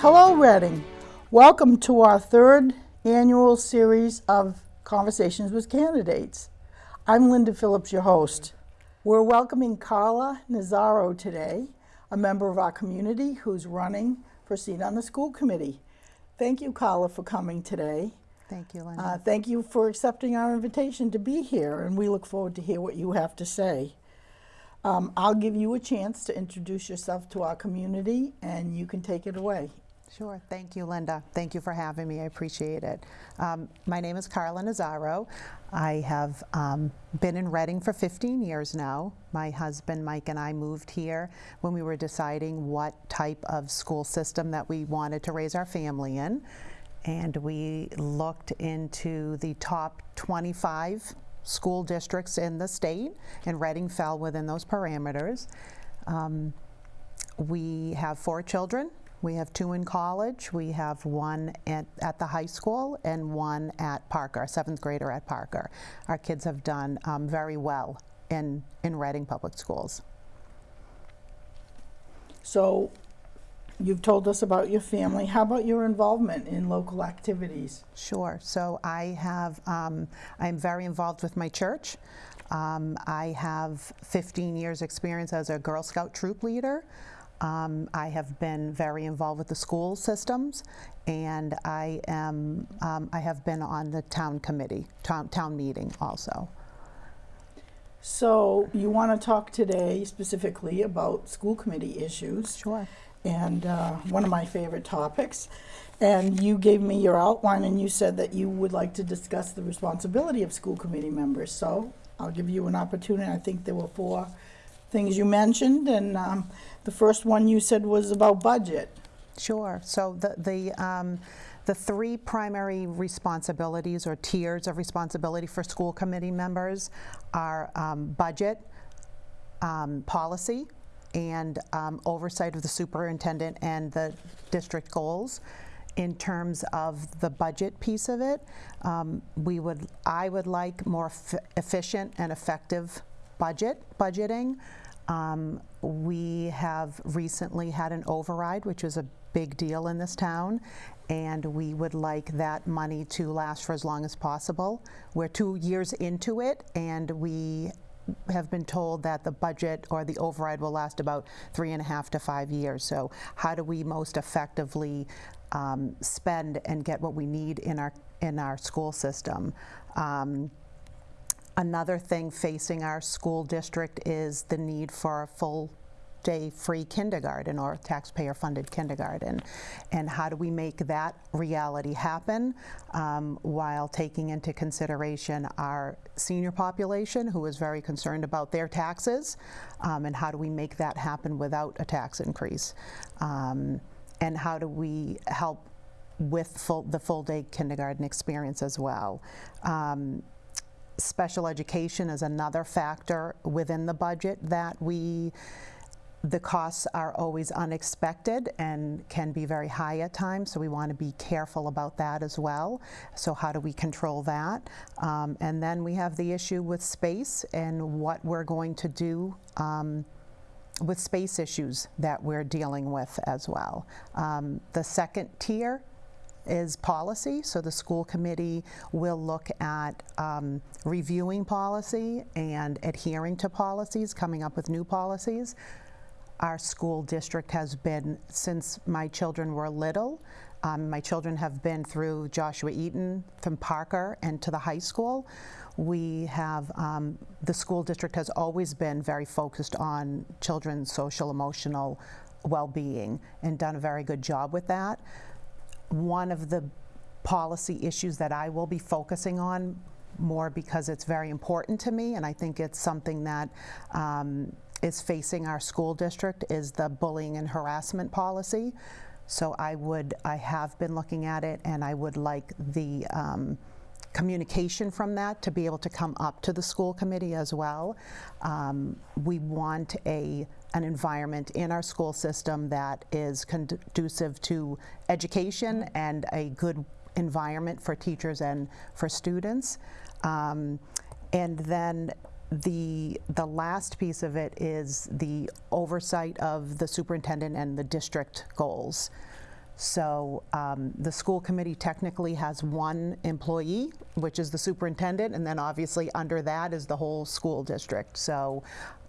Hello, Reading. Welcome to our third annual series of Conversations with Candidates. I'm Linda Phillips, your host. We're welcoming Carla Nazaro today, a member of our community who's running for seat on the school committee. Thank you, Carla, for coming today. Thank you, Linda. Uh, thank you for accepting our invitation to be here, and we look forward to hear what you have to say. Um, I'll give you a chance to introduce yourself to our community, and you can take it away. Sure. Thank you, Linda. Thank you for having me. I appreciate it. Um, my name is Carla Nazaro. I have um, been in Reading for 15 years now. My husband Mike and I moved here when we were deciding what type of school system that we wanted to raise our family in. And we looked into the top 25 school districts in the state, and Reading fell within those parameters. Um, we have four children. We have two in college. We have one at, at the high school and one at Parker, a seventh grader at Parker. Our kids have done um, very well in, in Reading Public Schools. So, you've told us about your family. How about your involvement in local activities? Sure. So I have, um, I'm very involved with my church. Um, I have 15 years experience as a Girl Scout troop leader. Um, I have been very involved with the school systems, and I am um, I have been on the town committee, town, town meeting also. So, you want to talk today specifically about school committee issues, Sure. and uh, one of my favorite topics. And you gave me your outline, and you said that you would like to discuss the responsibility of school committee members. So, I'll give you an opportunity. I think there were four things you mentioned, and um, the first one you said was about budget. Sure. So the the um, the three primary responsibilities or tiers of responsibility for school committee members are um, budget, um, policy, and um, oversight of the superintendent and the district goals. In terms of the budget piece of it, um, we would I would like more efficient and effective budget budgeting. Um, we have recently had an override, which is a big deal in this town, and we would like that money to last for as long as possible. We're two years into it, and we have been told that the budget or the override will last about three and a half to five years. So how do we most effectively um, spend and get what we need in our in our school system? Um, Another thing facing our school district is the need for a full day free kindergarten or taxpayer funded kindergarten. And how do we make that reality happen um, while taking into consideration our senior population who is very concerned about their taxes? Um, and how do we make that happen without a tax increase? Um, and how do we help with full, the full day kindergarten experience as well? Special education is another factor within the budget that we the costs are always unexpected and can be very high at times, so we want to be careful about that as well. So how do we control that? Um, and then we have the issue with space and what we're going to do um, with space issues that we're dealing with as well. Um, the second tier is policy, so the school committee will look at um, reviewing policy and adhering to policies, coming up with new policies. Our school district has been, since my children were little, um, my children have been through Joshua Eaton, from Parker, and to the high school. We have, um, the school district has always been very focused on children's social emotional well-being and done a very good job with that one of the policy issues that I will be focusing on more because it's very important to me and I think it's something that um, is facing our school district is the bullying and harassment policy. So I would, I have been looking at it and I would like the um, communication from that to be able to come up to the school committee as well. Um, we want a an environment in our school system that is conducive to education and a good environment for teachers and for students. Um, and then the the last piece of it is the oversight of the superintendent and the district goals. So um, the school committee technically has one employee, which is the superintendent, and then obviously under that is the whole school district. So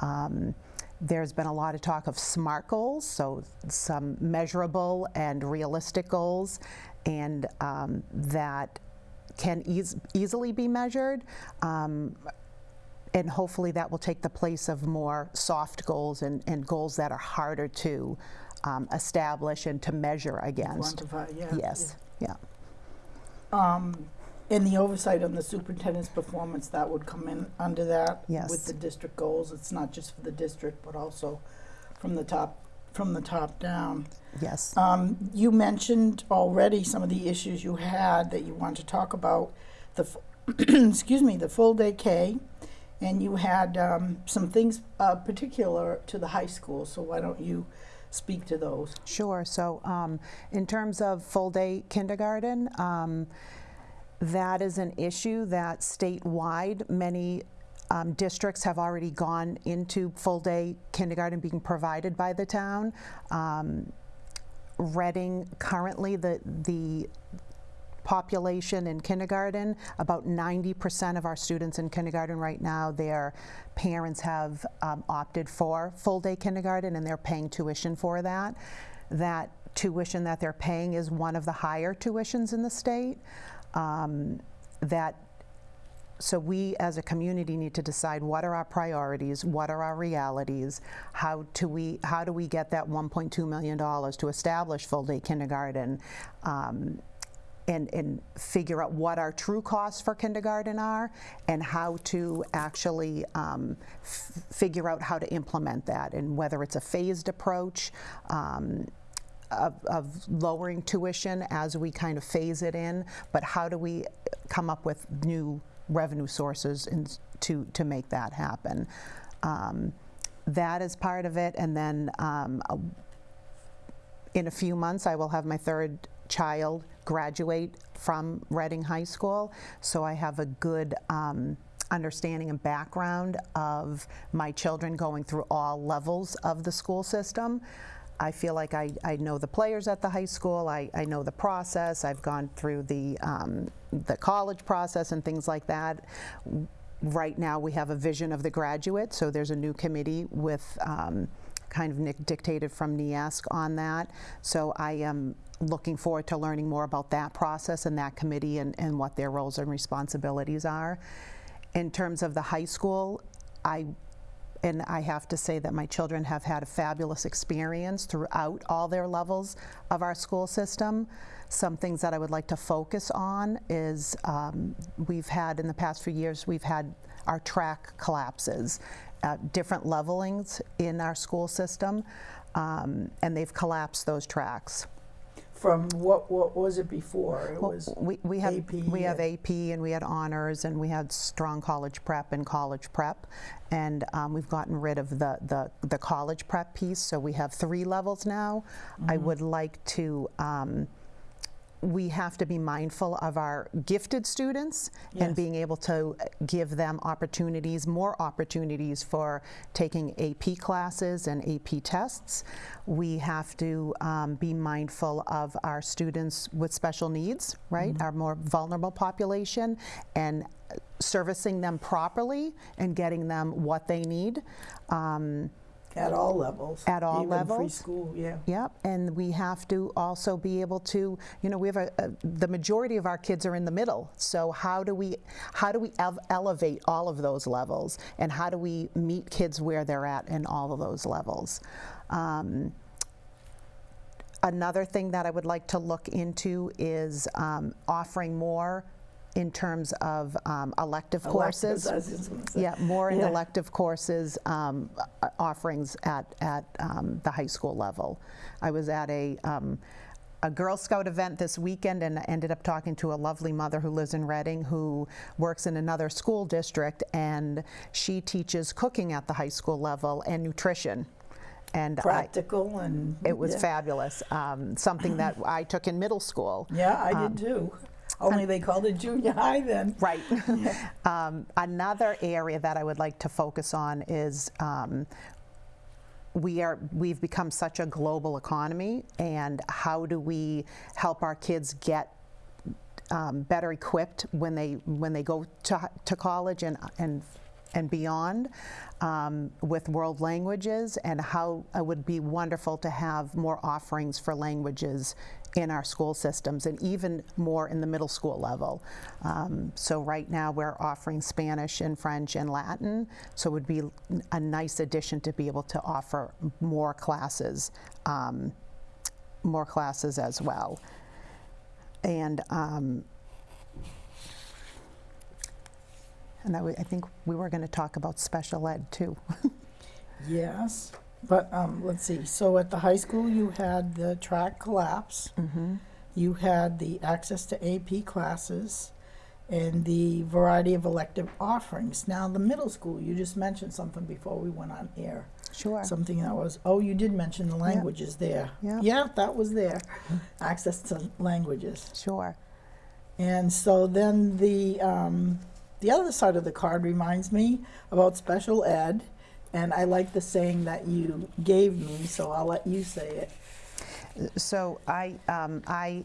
um, there's been a lot of talk of SMART goals, so some measurable and realistic goals, and um, that can eas- easily be measured. Um, and hopefully that will take the place of more soft goals and, and goals that are harder to um, establish and to measure against. Quantify, yeah. Yes, yeah. Um, and the oversight on the superintendent's performance, that would come in under that? Yes. With the district goals, it's not just for the district, but also from the top, from the top down. Yes. Um, you mentioned already some of the issues you had that you want to talk about, the, f- excuse me, the full day K, and you had, um, some things, uh, particular to the high school, so why don't you speak to those? Sure. So, um, in terms of full day kindergarten, um, that is an issue that statewide many um, districts have already gone into full day kindergarten being provided by the town. Um, Reading currently the the population in kindergarten, about 90% of our students in kindergarten right now, their parents have um, opted for full-day kindergarten and they're paying tuition for that. That tuition that they're paying is one of the higher tuitions in the state. Um, that so we as a community need to decide what are our priorities, what are our realities, how do we how do we get that 1.2 million dollars to establish full day kindergarten, um, and and figure out what our true costs for kindergarten are, and how to actually um, figure out how to implement that, and whether it's a phased approach. Um, of, of lowering tuition as we kind of phase it in, but how do we come up with new revenue sources in, to, to make that happen? Um, that is part of it, and then um, in a few months, I will have my third child graduate from Reading High School, so I have a good um, understanding and background of my children going through all levels of the school system. I feel like I, I know the players at the high school, I, I know the process, I've gone through the, um, the college process and things like that. Right now, we have a vision of the graduate, so there's a new committee with um, kind of dictated from NEASC on that. So I am looking forward to learning more about that process and that committee and, and what their roles and responsibilities are. In terms of the high school, I and I have to say that my children have had a fabulous experience throughout all their levels of our school system. Some things that I would like to focus on is um, we've had in the past few years, we've had our track collapses, uh, different levelings in our school system, um, and they've collapsed those tracks. From what, what was it before? It Well, was we, we have AP we have and- AP and we had honors and we had strong college prep and college prep, and um, we've gotten rid of the, the the college prep piece. So we have three levels now. I Mm-hmm. would like to. Um, we have to be mindful of our gifted students Yes. and being able to give them opportunities, more opportunities for taking AP classes and AP tests. We have to um, be mindful of our students with special needs, right? Our more vulnerable population and servicing them properly and getting them what they need. Um, at all levels. At all even levels? school, yeah. Yep, and we have to also be able to, you know, we have a, a the majority of our kids are in the middle. So how do we how do we ev- elevate all of those levels, and how do we meet kids where they're at in all of those levels? Um, another thing that I would like to look into is um, offering more in terms of um, elective courses. Electives, I was just gonna say. Yeah, more in Yeah. elective courses um, offerings at, at um, the high school level. I was at a, um, a Girl Scout event this weekend and ended up talking to a lovely mother who lives in Reading who works in another school district and she teaches cooking at the high school level and nutrition. And I, Practical and. it was yeah. fabulous. Um, something that I took in middle school. Yeah, I Um, did too. Only they called it junior high then. Right. um, another area that I would like to focus on is um, we are, we've become such a global economy, and how do we help our kids get um, better equipped when they when they go to, to college and and and beyond um, with world languages and how it would be wonderful to have more offerings for languages in our school systems and even more in the middle school level. Um, so right now we're offering Spanish and French and Latin, so it would be a nice addition to be able to offer more classes, um, more classes as well. And um, and I think we were going to talk about special ed too. Yes, but um, let's see. So at the high school, you had the track collapse. mm-hmm. You had the access to AP classes and the variety of elective offerings. Now, the middle school, you just mentioned something before we went on air. Sure. Something that was, oh, you did mention the languages there. Yeah. Yeah, that was there. Access to languages. Sure. And so then the um, the other side of the card reminds me about special ed, and I like the saying that you gave me, so I'll let you say it. So I, um, I,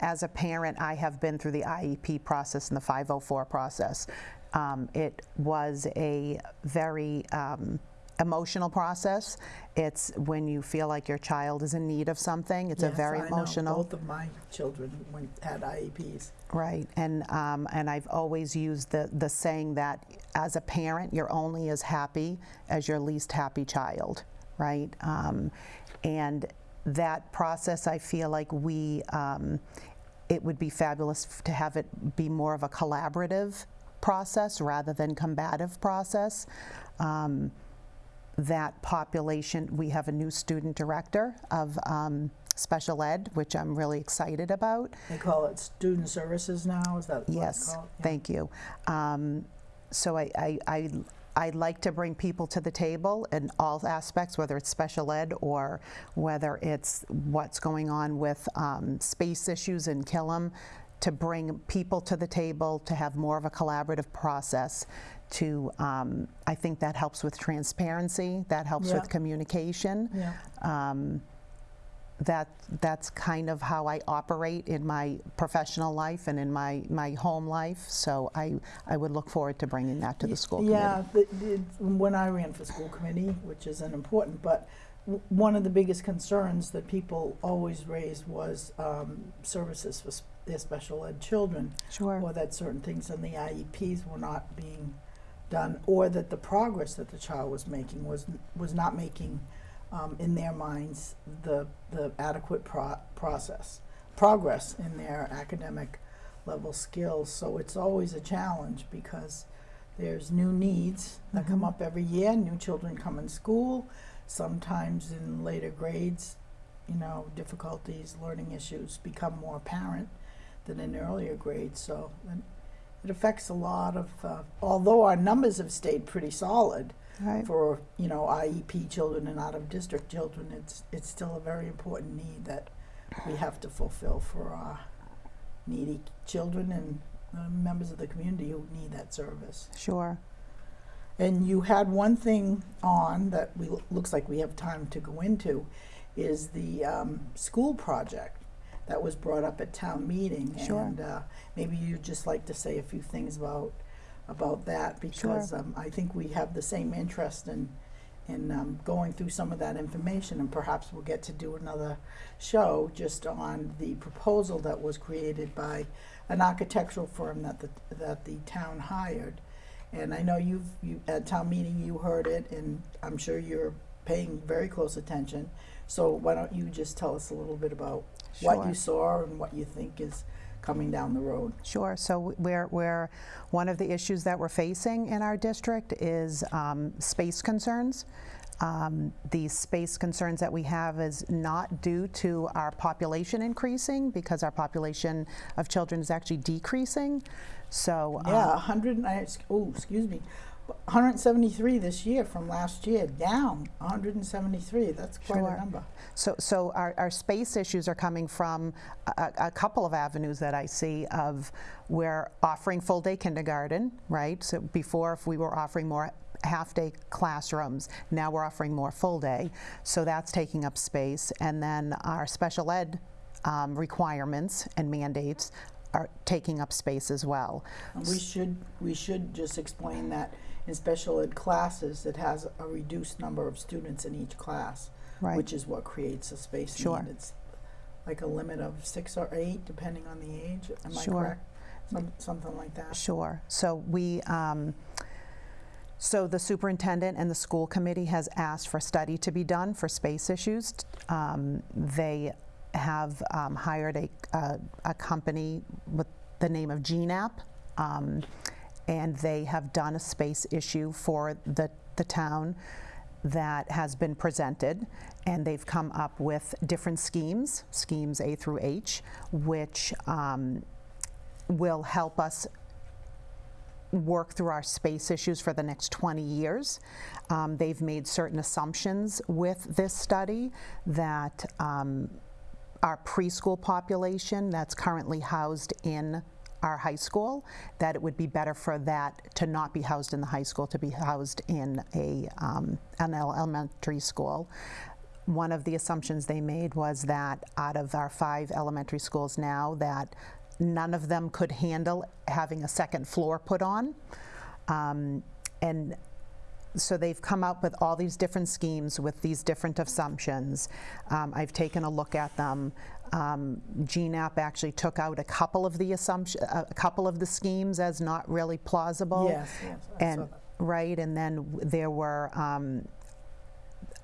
as a parent, I have been through the IEP process and the 504 process. Um, it was a very um, emotional process. It's when you feel like your child is in need of something. It's a very I know. emotional. Both of my children went had IEPs. Right, and um, and I've always used the the saying that as a parent, you're only as happy as your least happy child, right? Um, and that process, I feel like we, um, it would be fabulous to have it be more of a collaborative process rather than combative process. Um, that population, we have a new student director of um, special ed, which I'm really excited about. They call it student services now. Is that what Yes? Yeah. thank you. Um, So I, I, I, I like to bring people to the table in all aspects, whether it's special ed or whether it's what's going on with um, space issues in Killam, to bring people to the table, to have more of a collaborative process, to, um, I think that helps with transparency, that helps Yeah. with communication Yeah. um, that that's kind of how I operate in my professional life and in my, my home life. So I, I would look forward to bringing that to the school Yeah, committee. the, the, when I ran for school committee, which isn't important, but w- one of the biggest concerns that people always raised was um, services for s- their special ed children, Sure. or that certain things in the IEPs were not being done, or that the progress that the child was making was was not making, um, in their minds, the the adequate pro- process progress in their academic level skills. So it's always a challenge because there's new needs that come Mhm. up every year. New children come in school. Sometimes in later grades, you know, difficulties, learning issues become more apparent than in earlier grades. So it affects a lot of. Uh, although our numbers have stayed pretty solid Right. for you know IEP children and out of district children, it's it's still a very important need that we have to fulfill for our needy children and uh, members of the community who need that service. Sure. And you had one thing on that we looks like we have time to go into, is the um, school project that was brought up at town meeting. Sure. And uh, maybe you'd just like to say a few things about about that because um, I think we have the same interest in in um, going through some of that information, and perhaps we'll get to do another show just on the proposal that was created by an architectural firm that the that the town hired. And I know you've you at town meeting you heard it, and I'm sure you're paying very close attention. So why don't you just tell us a little bit about what you saw and what you think is coming down the road? Sure. So we're, we're, one of the issues that we're facing in our district is um, space concerns. Um, the space concerns that we have is not due to our population increasing because our population of children is actually decreasing. So Yeah, um, 100, and I oh, excuse me, 173 this year from last year, down 173. That's quite Sure. a number. So, so our, our space issues are coming from a, a couple of avenues that I see of we're offering full day kindergarten, right? So before, if we were offering more half-day classrooms. Now we're offering more full-day, so that's taking up space. And then our special ed um, requirements and mandates are taking up space as well. We should, we should just explain that in special ed classes, it has a reduced number of students in each class, Right. which is what creates a space Sure. need. It's like a limit of six or eight, depending on the age. Am I Sure. correct? Some, something like that. Sure. So we, um, so the superintendent and the school committee has asked for a study to be done for space issues. Um, They have um, hired a, a- a company with the name of Gienapp, um, and they have done a space issue for the, the town that has been presented, and they've come up with different schemes, schemes A through H, which um, will help us work through our space issues for the next 20 years. Um, They've made certain assumptions with this study that um, our preschool population that's currently housed in our high school, that it would be better for that to not be housed in the high school, to be housed in a, um, an elementary school. One of the assumptions they made was that out of our five elementary schools now, that none of them could handle having a second floor put on. Um, And so they've come up with all these different schemes with these different assumptions. Um, I've taken a look at them. Um, Gienapp actually took out a couple of the assumption, a couple of the schemes as not really plausible. Yes, yes, And, right, and then there were, um,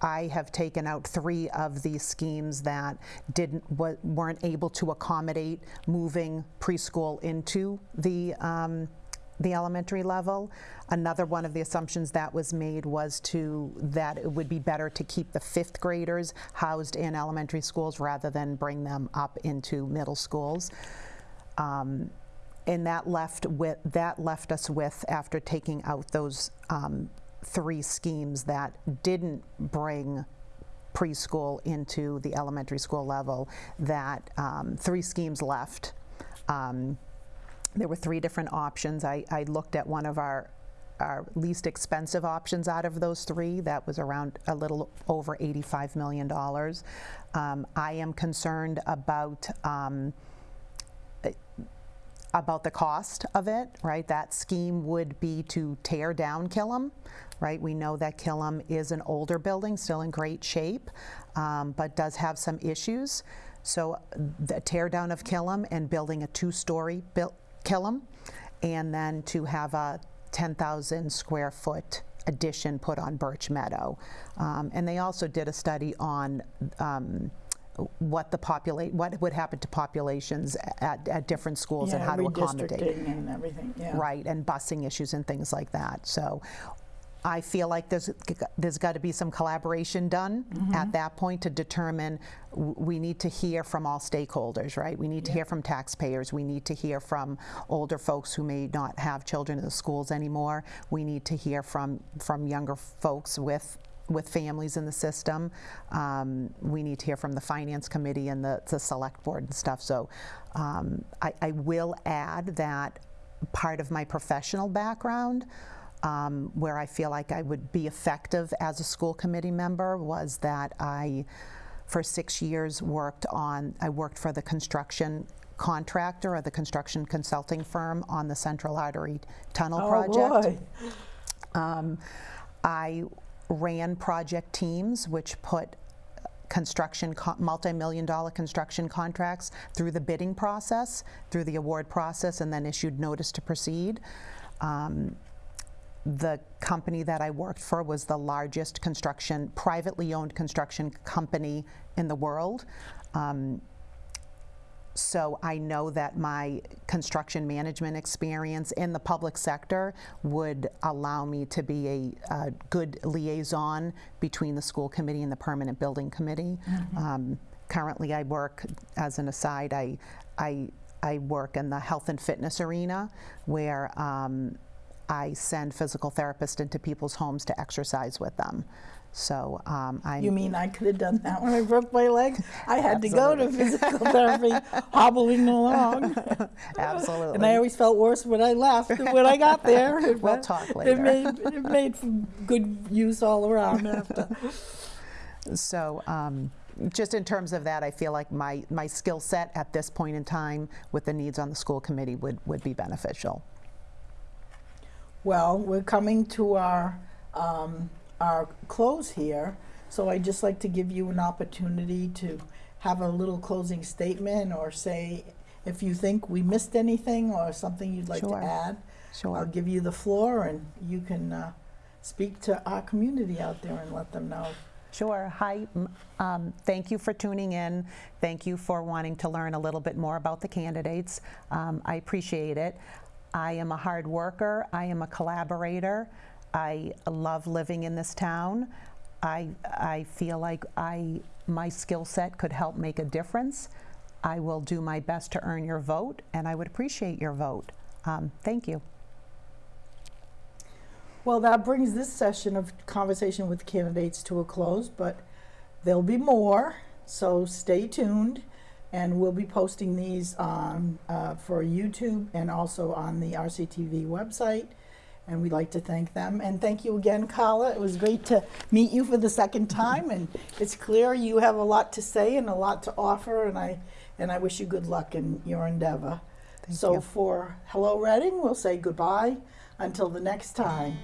I have taken out three of these schemes that didn't, weren't able to accommodate moving preschool into the, um, the elementary level. Another one of the assumptions that was made was to, that it would be better to keep the fifth graders housed in elementary schools rather than bring them up into middle schools. Um, and that left with, that left us with, after taking out those um, three schemes that didn't bring preschool into the elementary school level, that um, three schemes left. Um, there were three different options. I, I looked at one of our, our least expensive options out of those three. That was around a little over $85 million. Um, I am concerned about um, about the cost of it, right? That scheme would be to tear down Killam, right? We know that Killam is an older building, still in great shape, um, but does have some issues. So the tear down of Killam and building a two-story built Killam, and then to have a 10,000 square foot addition put on Birch Meadow. Um, and they also did a study on um, what the populate, what would happen to populations at, at different schools and how to accommodate. And everything, yeah. Right, and busing issues and things like that. So I feel like there's, there's got to be some collaboration done at that point to determine, we need to hear from all stakeholders, right? We need to hear from taxpayers, we need to hear from older folks who may not have children in the schools anymore. We need to hear from, from younger folks with with families in the system. Um, we need to hear from the finance committee and the, the select board and stuff. So um, I, I will add that part of my professional background, um, where I feel like I would be effective as a school committee member, was that I, for six years, worked on, I worked for the construction contractor or the construction consulting firm on the Central Artery Tunnel Oh, project. Um, I ran project teams which put construction, multi-million dollar construction contracts through the bidding process, through the award process, and then issued notice to proceed. Um, the company that I worked for was the largest construction, privately owned construction company in the world. Um, so I know that my construction management experience in the public sector would allow me to be a, a good liaison between the school committee and the permanent building committee. Um, currently, I work, as an aside, I, I, I work in the health and fitness arena where um, I send physical therapists into people's homes to exercise with them. So um, I'm You mean I could have done that when I broke my leg? I had to go to physical therapy, hobbling along. absolutely. And I always felt worse when I left than when I got there. It We'll talk It later. made, it made good use all around after. So um, just in terms of that, I feel like my, my skill set at this point in time with the needs on the school committee would, would be beneficial. Well, we're coming to our, um, our close here, so I'd just like to give you an opportunity to have a little closing statement or say if you think we missed anything or something you'd like to add. Sure. I'll give you the floor and you can uh, speak to our community out there and let them know. Sure. Hi. Um, thank you for tuning in. Thank you for wanting to learn a little bit more about the candidates. Um, I appreciate it. I am a hard worker. I am a collaborator. I love living in this town. I, I feel like I, my skill set could help make a difference. I will do my best to earn your vote, and I would appreciate your vote. Um, thank you. Well, that brings this session of conversation with candidates to a close, but there'll be more, so stay tuned. And we'll be posting these on, uh, for YouTube and also on the RCTV website. And we'd like to thank them. And thank you again, Carla. It was great to meet you for the second time. And it's clear you have a lot to say and a lot to offer. And I, and I wish you good luck in your endeavor. Thank so you. for Hello Reading, we'll say goodbye until the next time.